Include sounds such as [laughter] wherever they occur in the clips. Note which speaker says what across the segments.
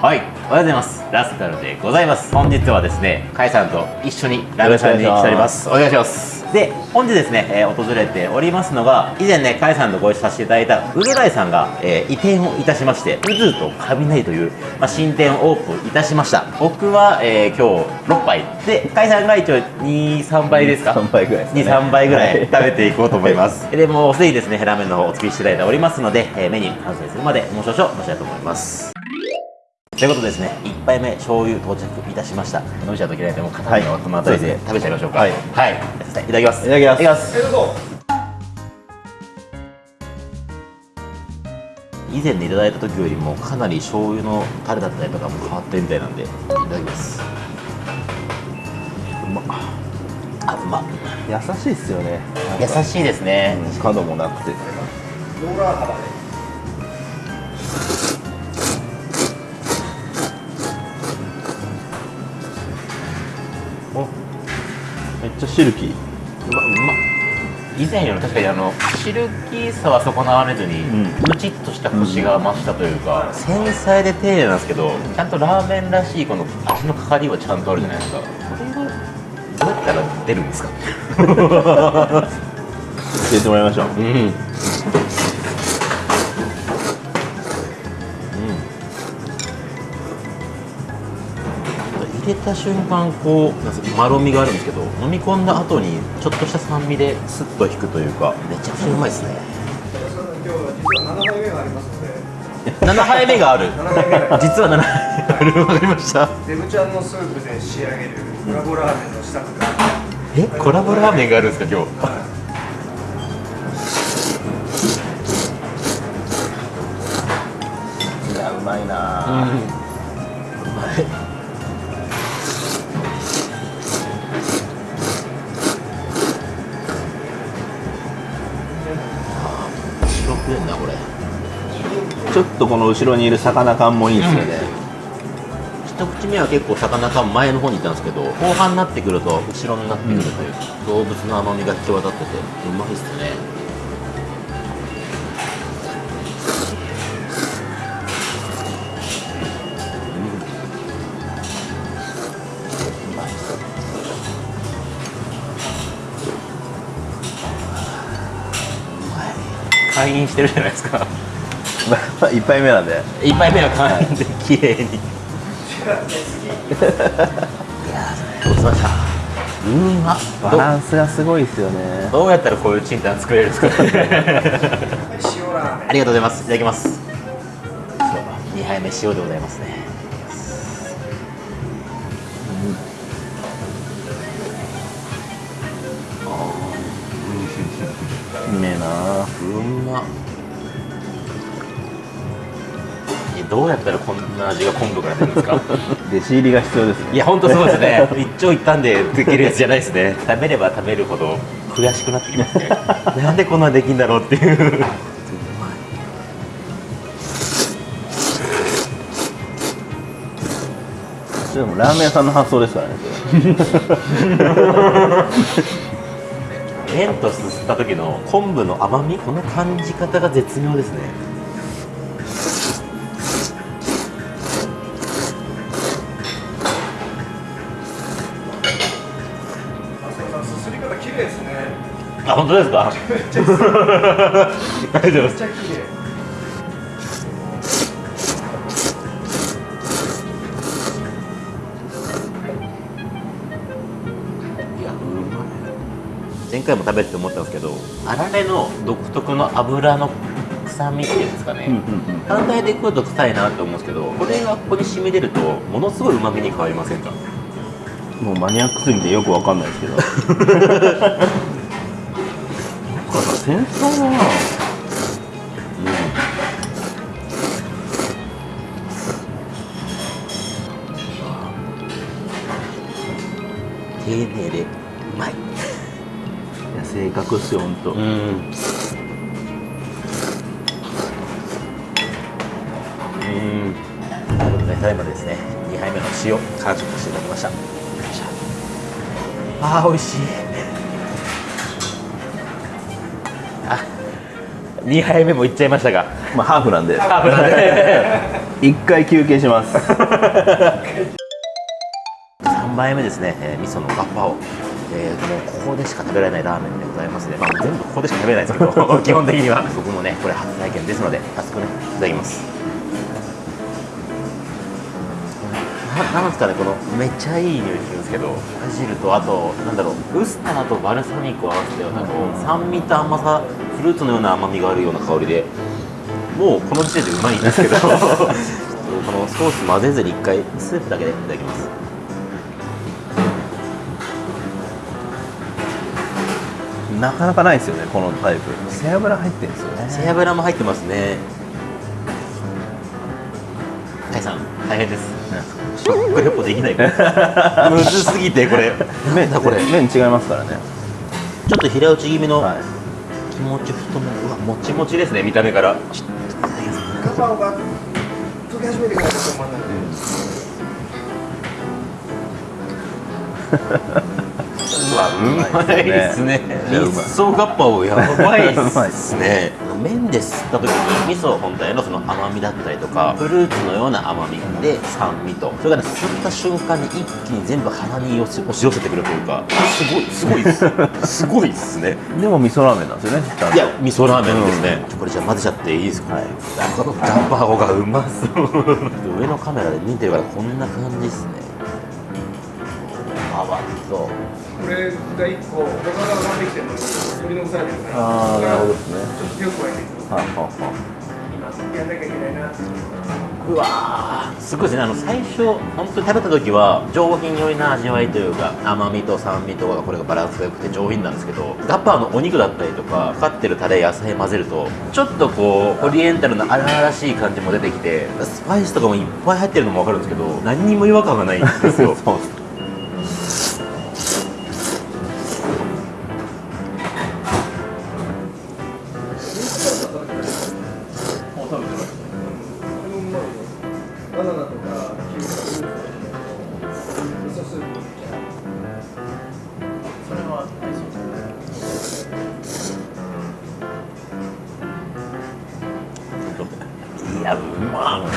Speaker 1: はい、おはようございます。ラスカルでございます。本日はですね、カイさんと一緒にラーメンさんに来ております。お願いします。で、本日ですね、えー訪れておりますのが、以前ね、カイさんとご一緒させていただいた、ウルライさんが、えー移転をいたしまして、ウズと雷という、まあ、新店をオープンいたしました。僕は、えー今日6杯。で、カイさんが一応2、3倍ですか
Speaker 2: ？3倍ぐらいですね
Speaker 1: 2、3倍ぐらい
Speaker 2: はい
Speaker 1: 食べていこうと思います。[laughs] で、もうすでにですね、ラーメンの方お作りしていただいておりますので、えーメニュー完成するまでもう少々お待ちたいと思います。ということでですね、1杯目醤油到着いたしました。飲みちゃうといけないので、もう片目をこの辺りで食べちゃいましょうか。
Speaker 2: はい
Speaker 1: はい。いただきます。
Speaker 2: いただきます
Speaker 1: いただきます。以前でいただいた時よりもかなり醤油のタレだったりとかも変わってるみたいなんで、いただきます。
Speaker 2: うま
Speaker 1: あ、うまっ。
Speaker 2: 優しいっすよね
Speaker 1: 優しいですね。
Speaker 2: うん角もなくておシルキー。
Speaker 1: うまうま。っ以前より確かにあのシルキーさは損なわれずに、
Speaker 2: うん。
Speaker 1: ムチっとしたコシが増したというか、繊細で丁寧なんですけど。ちゃんとラーメンらしいこの味のかかりはちゃんとあるじゃないですか。これがどうやったら出るんですか？[laughs]
Speaker 2: 教えてもらいましょう。
Speaker 1: うんうん入れた瞬間こうなんすかまろみがあるんですけど飲み込んだ後にちょっとした酸味でスッと引くというか。めちゃくちゃうまいですね。
Speaker 3: 今日は実は7杯目がありますので
Speaker 1: 7杯目がある。
Speaker 3: 7杯目が
Speaker 1: 実は7杯目があるわかりました。
Speaker 3: デブちゃんのスープで仕上げるコラボラーメンの試作が
Speaker 1: えコラボラーメンがあるんですか今日。
Speaker 2: い。やうまいな
Speaker 1: うまい
Speaker 2: ちょっとこの後ろにいる魚感もいいですよね、
Speaker 1: 一口目は結構魚感前の方にいたんですけど後半になってくると後ろになってくるというか、動物の甘みが際立っててうまいっすね。会員してるじゃないですか。
Speaker 2: まあ一杯目なんで
Speaker 1: 一杯目は会員で綺麗に。いやーどうしました？うーま
Speaker 2: バランスがすごいですよね。
Speaker 1: どうやったらこういうチンタン作れるんですか
Speaker 3: 塩ラーメン
Speaker 1: ありがとうございます。いただきます2杯目塩でございますね。
Speaker 2: うめえな
Speaker 1: うまっどうやったらこんな味が昆布から出るんですか？[laughs]
Speaker 2: 弟子入りが必要ですね。
Speaker 1: いや本当そうですね。[laughs] 一長一短でできるやつじゃないですね。食べれば食べるほど悔しくなってきますね。[laughs] なんでこんなできんだろうっていう。
Speaker 2: でもラーメン屋さんの発想ですからね
Speaker 1: 麺とすすった時の昆布の甘み？この感じ方が絶妙ですねあ本当ですか？
Speaker 3: めっちゃ綺麗。
Speaker 1: ありがとうございます前回も食べてて思ったんですけどあられの独特の油の臭みっていうんですかね、
Speaker 2: うんうん
Speaker 1: 単体で食うと臭いなって思うんですけどこれがここに染み出るとものすごい旨味に変わりませんか？
Speaker 2: うんもうマニアックすぎてよくわかんないですけど [laughs] 繊細だ。な
Speaker 1: 丁寧でうまい。
Speaker 2: いや正確っすよほん。と
Speaker 1: うん。ただいまですね。2杯目の塩完食していただきました。あー美味しい [laughs] 2杯目もいっちゃいましたが。
Speaker 2: まあハーフなんで。
Speaker 1: ハーフなんで。[laughs]
Speaker 2: 一回休憩します。[laughs]
Speaker 1: 3杯目ですね、えー味噌のガッパを、えーもうここでしか食べられないラーメンでございますね、まあ、全部ここでしか食べれないですけど基本的には。僕もねこれ初体験ですので早速ねいただきます。ななんですかねこのめっちゃいい匂いですけどバジルとあとなんだろうウスターとバルサミコを合わせたようなこう酸味と甘さフルーツのような甘みがあるような香りでもうこの時点でうまいんですけど [laughs] このソース混ぜずに一回スープだけでいただきます。
Speaker 2: なかなかないですよねこのタイプ。背脂入ってるんですよね。
Speaker 1: 背脂も入ってますね。タイさん大変です食レポできないむずすぎてこれ。
Speaker 2: 麺
Speaker 1: だこれ。
Speaker 2: 麺違いますからね。
Speaker 1: ちょっと平打ち気味の
Speaker 2: はい。
Speaker 1: 気持ち太めうわもちもちですね見た目から。ちょっと
Speaker 3: ガパオが溶け始めてから止まんない。
Speaker 1: うまいですね。味噌ガッパオやばいっ
Speaker 2: うまい。っ
Speaker 1: すね。麺で吸った時に味噌本体のその甘みだったりとかフルーツのような甘みで酸味とそれがね吸った瞬間に一気に全部鼻に押し寄せてくるというかすごいすごいです。すごいっすね。
Speaker 2: でも味噌ラーメンなんですよね。
Speaker 1: いや味噌ラーメンですね、これじゃあ混ぜちゃっていいですか、
Speaker 2: はい。
Speaker 1: このオがうまそう上のカメラで見てるからこんな感じですね。あわそう
Speaker 3: これが一個、他が上がってきてるのに取り残されてるから。
Speaker 2: ああなるほどですね
Speaker 3: ちょっと手を加えていく。
Speaker 2: はあはあは
Speaker 3: やんなきゃいけないな。
Speaker 1: うわーすごいですねあの最初本当に食べた時は上品寄りな味わいというか甘みと酸味とかがこれがバランスが良くて上品なんですけどガッパーのお肉だったりとかかかってるタレ野菜混ぜるとちょっとこうオリエンタルな荒々しい感じも出てきてスパイスとかもいっぱい入ってるのも分かるんですけど何にも違和感がないんですよ [laughs]
Speaker 2: そう
Speaker 1: いやうまっ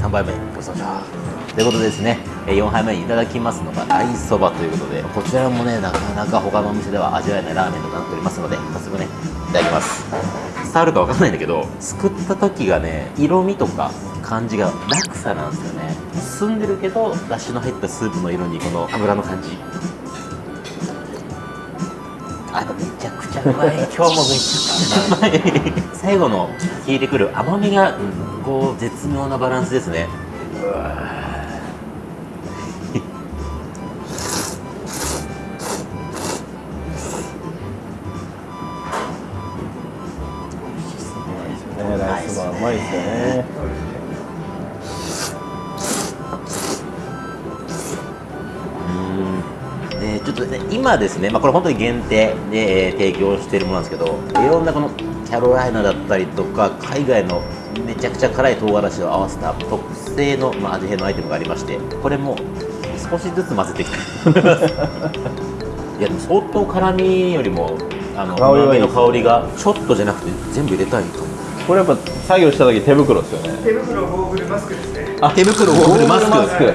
Speaker 1: 3杯目ごちそうさま。ということでですね4杯目にいただきますのが大そばということでこちらもねなかなか他のお店では味わえないラーメンとなっておりますので早速ねいただきます。伝わるかわかんないんだけどすくった時がね色味とか感じが落差なんですよね。澄んでるけどだしの入ったスープの色にこの油の感じ。あめちゃくちゃうまい。今日もめちゃくちゃうまい最後の効いてくる甘みがこう絶妙なバランスですね。うわ
Speaker 2: ねライスバー [laughs] う。まいですよね
Speaker 1: うんでちょっとね今ですね、まあ、これ本当に限定で、えー提供しているものなんですけどいろんなこのキャロライナだったりとか海外のめちゃくちゃ辛い唐辛子を合わせた特製の、まあ、味変のアイテムがありましてこれも少しずつ混ぜてきていやでも相当辛みよりもあの
Speaker 2: 香り
Speaker 1: の香りがちょっとじゃなくて全部入れたいかも
Speaker 2: これやっぱ作業した時手袋ですよね。
Speaker 3: 手袋、ゴーグル、マスクですね。
Speaker 1: あ手袋ゴーグルマスク。
Speaker 2: ゴーグルマ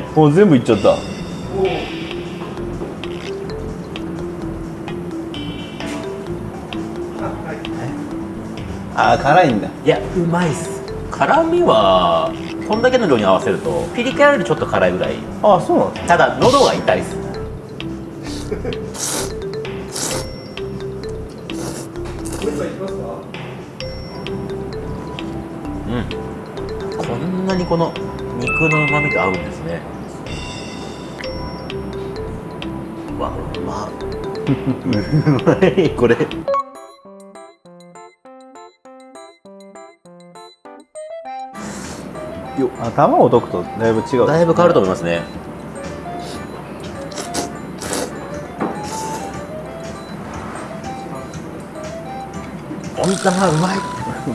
Speaker 2: スク。[laughs] もう全部いっちゃった
Speaker 3: あ
Speaker 2: ー辛いんだ。
Speaker 1: いやうまいっす。辛みはこんだけの量に合わせるとピリ辛よりちょっと辛いぐらい。
Speaker 2: あそうなんです
Speaker 1: ただ喉が痛いっす。
Speaker 3: もう
Speaker 1: ん。こんなにこの肉の旨味と合うんですね。うわうま [laughs] うまいこれ
Speaker 2: よ。あ卵を溶くとだいぶ違う。
Speaker 1: だいぶ変わると思いますね。温玉うまい。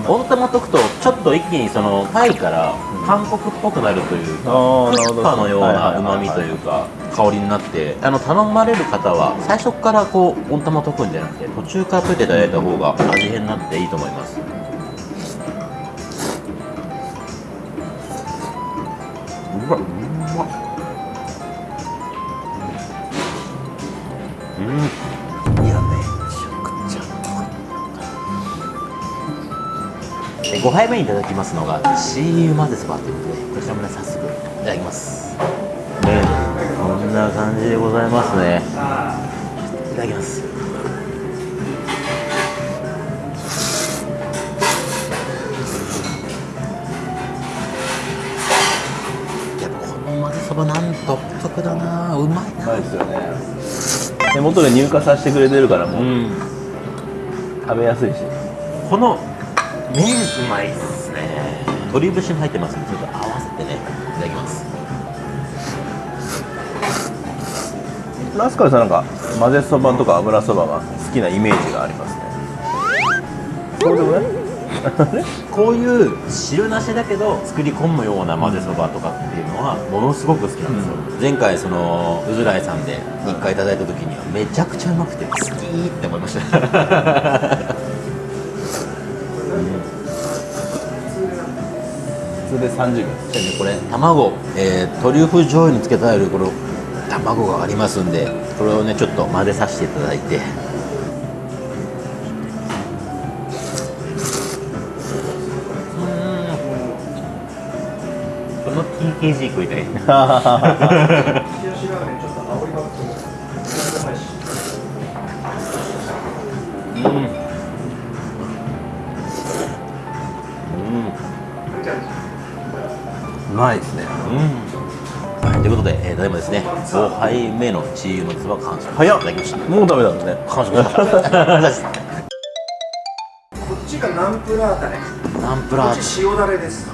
Speaker 1: 温玉溶くとちょっと一気にそのタイから韓国っぽくなるというか、
Speaker 2: あーなるほど。
Speaker 1: クッパのよう
Speaker 2: はい
Speaker 1: な
Speaker 2: はいはい。
Speaker 1: 旨味というか香りになってあの頼まれる方は最初からこう温玉溶くんじゃなくて途中から溶いていただいた方が味変になっていいと思います5杯目にいただきますのがチー油混ぜそばということでこちらもね早速いただきます。麺こんな感じでございますね。いただきます。やっぱこの混ぜそばなんと独特だな。うまいな。
Speaker 2: うまいですよね。手元で入荷させてくれてるからもう、
Speaker 1: うん。
Speaker 2: 食べやすいし。
Speaker 1: この麺うまいっすね。鶏節も入ってますんでちょっと合わせてねいただきます。
Speaker 2: ラスカルさんなんか混ぜそばとか油そばが好きなイメージがありますね。そうでもない [laughs]
Speaker 1: こういう汁なしだけど作り込むような混ぜそばとかっていうのはものすごく好きなんですよ、前回そのうずらいさんで1回いただいた時にはめちゃくちゃうまくて好きって思いました
Speaker 2: 通で30秒
Speaker 1: でねこれ卵、えートリュフ醤油につけてあるこの卵がありますんでこれをねちょっと混ぜさせていただいて。この TKG 食いたい [laughs]
Speaker 3: うまい
Speaker 2: ですね。
Speaker 1: はい、ということで、えー、ただいまですね5杯目のチーズのつば完食
Speaker 2: 早っ。
Speaker 1: いただきました。
Speaker 2: もうダメだもんね。
Speaker 1: 完食しました。[laughs]
Speaker 3: こっちがナンプラータレ。
Speaker 1: ナンプラー
Speaker 3: こっち塩だれです。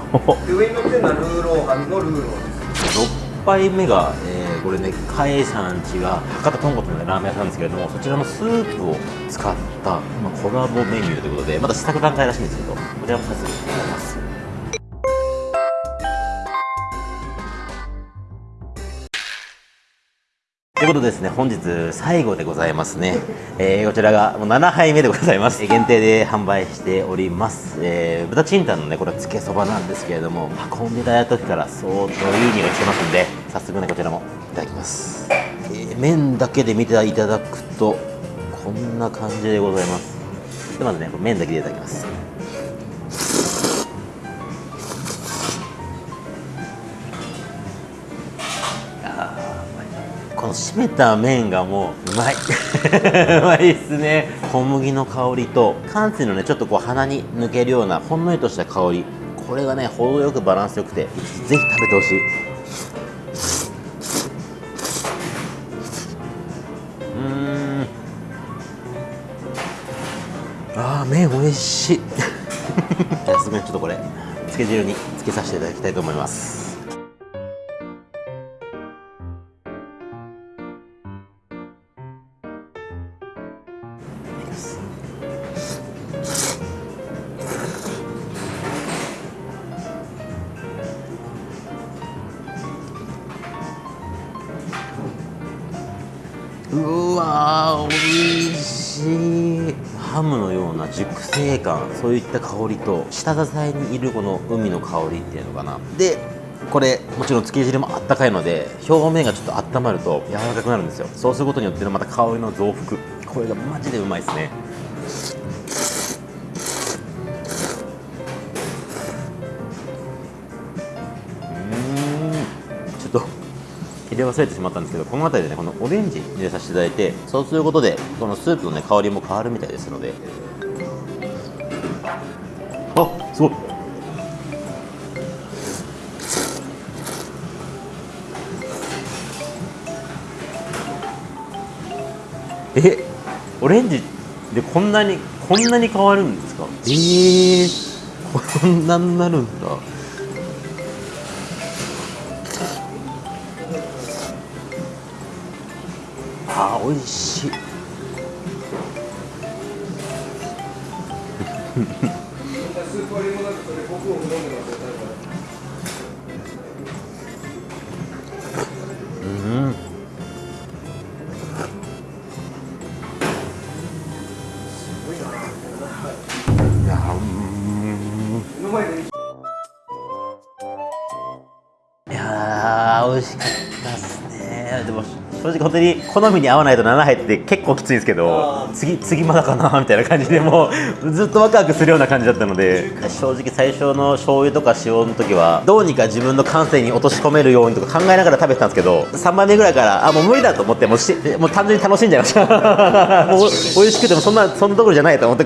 Speaker 3: で [laughs] 上に乗ってるのはルーローハンのルーローです。
Speaker 1: 6杯目が、えーこれねカエさんちが博多豚骨の、ね、ラーメン屋さんなんですけれどもそちらのスープを使った、まあ、コラボメニューということでまだ試作段階らしいんですけどこちらも早速いただきますということですね、本日最後でございますね。えーこちらがもう7杯目でございます。限定で販売しております。えー豚チンタンのね、これはつけそばなんですけれども、運んでいただいた時から相当いい匂いしてますんで、早速ね、こちらもいただきます。えー麺だけで見ていただくと、こんな感じでございます。でまずね、麺だけでいただきます。この締めた麺がもううまい。[laughs] うまいっすね。小麦の香りと寒水のねちょっとこう鼻に抜けるようなほんのりとした香り。これがね程よくバランスよくてぜひ食べてほしい。うん。あー麺美味しい。[laughs] じゃあすぐにちょっとこれつけ汁につけさせていただきたいと思います。うわー美味しいハムのような熟成感そういった香りと下支えにいるこの海の香りっていうのかな。でこれもちろんつけ汁もあったかいので表面がちょっと温まると柔らかくなるんですよ。そうすることによってまた香りの増幅。これがマジでうまいですね。ちょっと入れ忘れてしまったんですけどこの辺りでねこのオレンジ入れさせていただいてそうすることでこのスープのね香りも変わるみたいですので。あすごい。え？オレンジでこんなにこんなに変わるんですか？えー、こんなになるんだ。あー美味しい [laughs] 本当に好みに合わないと7入って結構きついんですけど次次まだかなみたいな感じでもうずっとワクワクするような感じだったので。正直最初の醤油とか塩の時はどうにか自分の感性に落とし込めるようにとか考えながら食べてたんですけど3杯目ぐらいからあもう無理だと思ってもうしもう単純に楽しんじゃいました。[laughs] もう美味しくてもそんなそんなところじゃないと思って